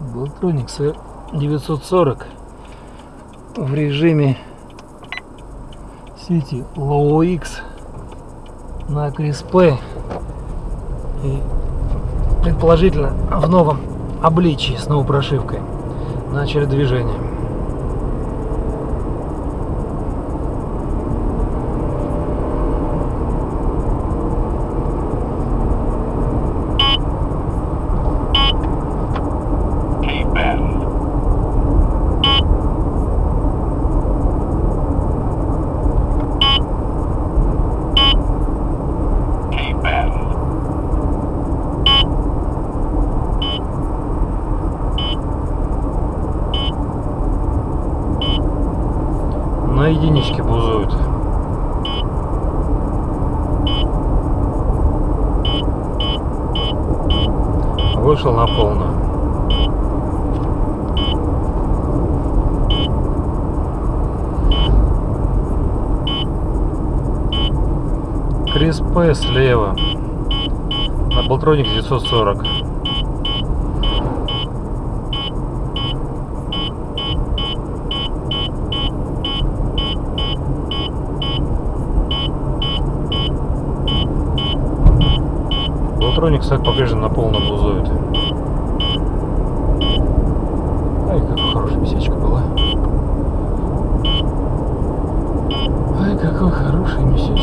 Baltronics 940 в режиме сети Low X на Криспе и предположительно в новом обличии с новой прошивкой начали движение. На единичке бузуют. Вышел на полную. Крис П слева. На Болтроник 940. Электроник, кстати, по-прежнему на полном бузует. Ай, какая хорошая месячка была. Ай, какой хороший месяц.